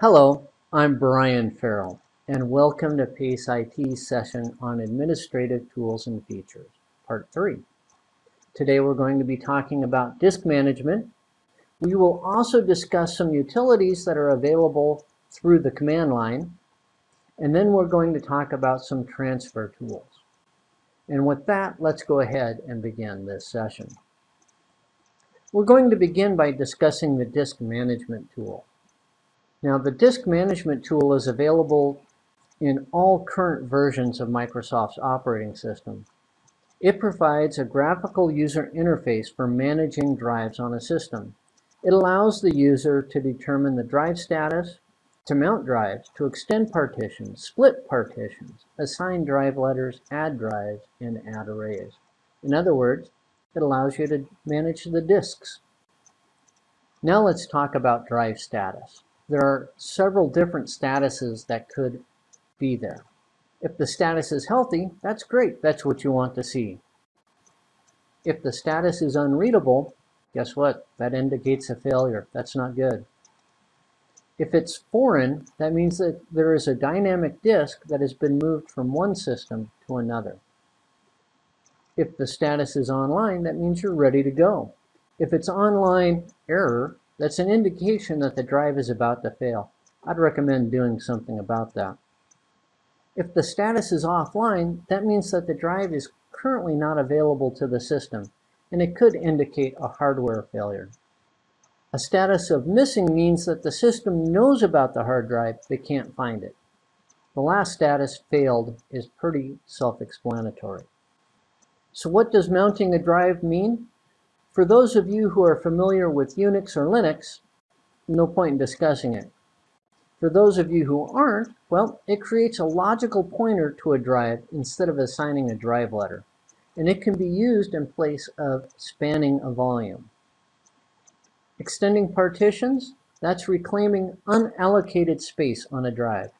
Hello, I'm Brian Farrell, and welcome to PACE IT's session on Administrative Tools and Features, Part 3. Today we're going to be talking about disk management. We will also discuss some utilities that are available through the command line, and then we're going to talk about some transfer tools. And with that, let's go ahead and begin this session. We're going to begin by discussing the disk management tool. Now the disk management tool is available in all current versions of Microsoft's operating system. It provides a graphical user interface for managing drives on a system. It allows the user to determine the drive status, to mount drives, to extend partitions, split partitions, assign drive letters, add drives, and add arrays. In other words, it allows you to manage the disks. Now let's talk about drive status there are several different statuses that could be there. If the status is healthy, that's great. That's what you want to see. If the status is unreadable, guess what? That indicates a failure. That's not good. If it's foreign, that means that there is a dynamic disk that has been moved from one system to another. If the status is online, that means you're ready to go. If it's online error, that's an indication that the drive is about to fail. I'd recommend doing something about that. If the status is offline, that means that the drive is currently not available to the system, and it could indicate a hardware failure. A status of missing means that the system knows about the hard drive but can't find it. The last status, failed, is pretty self-explanatory. So what does mounting a drive mean? For those of you who are familiar with Unix or Linux, no point in discussing it. For those of you who aren't, well, it creates a logical pointer to a drive instead of assigning a drive letter. And it can be used in place of spanning a volume. Extending partitions, that's reclaiming unallocated space on a drive.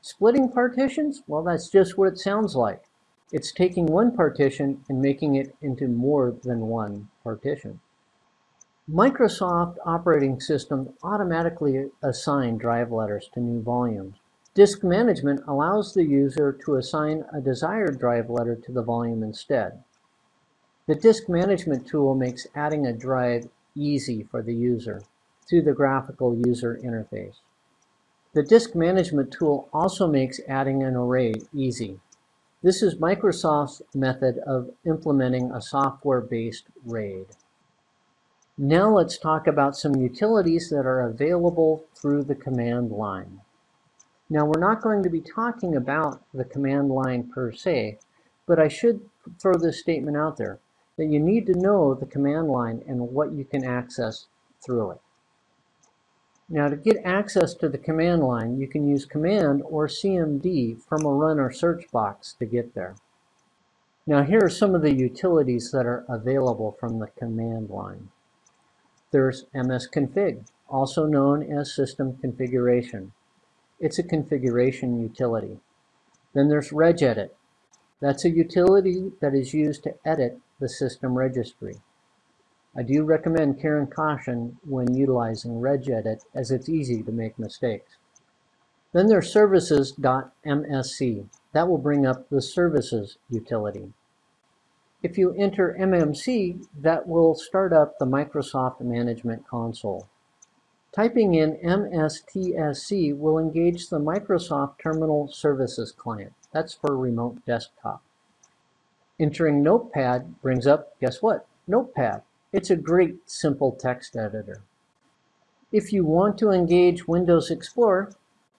Splitting partitions, well, that's just what it sounds like. It's taking one partition and making it into more than one partition. Microsoft operating system automatically assign drive letters to new volumes. Disk management allows the user to assign a desired drive letter to the volume instead. The disk management tool makes adding a drive easy for the user through the graphical user interface. The disk management tool also makes adding an array easy. This is Microsoft's method of implementing a software-based RAID. Now let's talk about some utilities that are available through the command line. Now we're not going to be talking about the command line per se, but I should throw this statement out there, that you need to know the command line and what you can access through it. Now to get access to the command line, you can use command or CMD from a run or search box to get there. Now here are some of the utilities that are available from the command line. There's msconfig, also known as system configuration. It's a configuration utility. Then there's regedit. That's a utility that is used to edit the system registry. I do recommend care and caution when utilizing regedit as it's easy to make mistakes. Then there's services.msc. That will bring up the services utility. If you enter MMC, that will start up the Microsoft Management Console. Typing in MSTSC will engage the Microsoft Terminal Services Client. That's for remote desktop. Entering Notepad brings up, guess what? Notepad. It's a great simple text editor. If you want to engage Windows Explorer,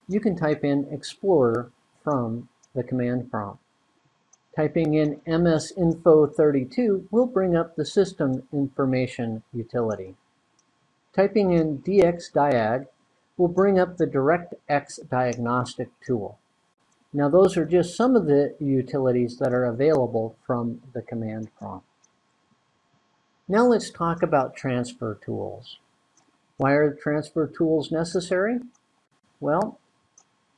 you can type in Explorer from the command prompt. Typing in msinfo32 will bring up the system information utility. Typing in dxdiag will bring up the DirectX diagnostic tool. Now those are just some of the utilities that are available from the command prompt. Now let's talk about transfer tools. Why are transfer tools necessary? Well,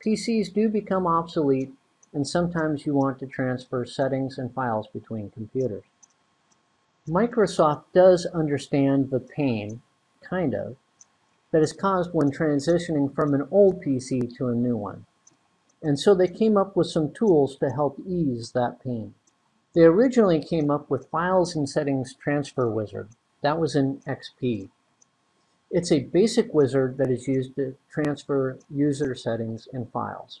PCs do become obsolete and sometimes you want to transfer settings and files between computers. Microsoft does understand the pain, kind of, that is caused when transitioning from an old PC to a new one. And so they came up with some tools to help ease that pain. They originally came up with Files and Settings Transfer Wizard. That was in XP. It's a basic wizard that is used to transfer user settings and files.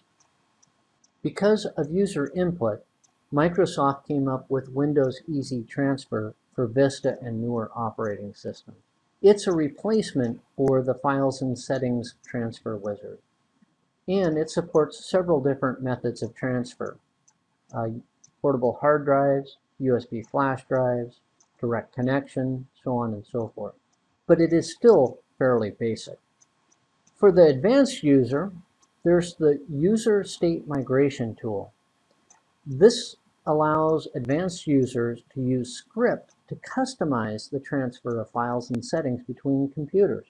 Because of user input, Microsoft came up with Windows Easy Transfer for Vista and newer operating systems. It's a replacement for the Files and Settings Transfer Wizard. And it supports several different methods of transfer. Uh, portable hard drives, USB flash drives, direct connection, so on and so forth. But it is still fairly basic. For the advanced user, there's the User State Migration tool. This allows advanced users to use script to customize the transfer of files and settings between computers.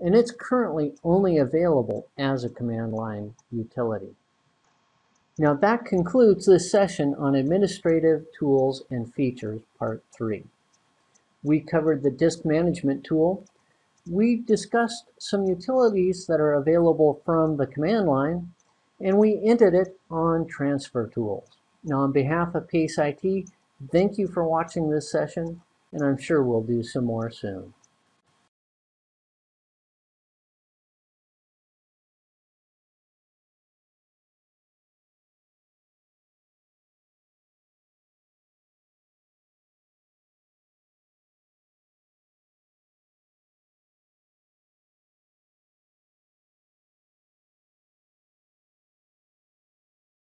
And it's currently only available as a command line utility. Now that concludes this session on Administrative Tools and Features, Part 3. We covered the Disk Management tool. We discussed some utilities that are available from the command line, and we ended it on transfer tools. Now on behalf of PACE IT, thank you for watching this session, and I'm sure we'll do some more soon.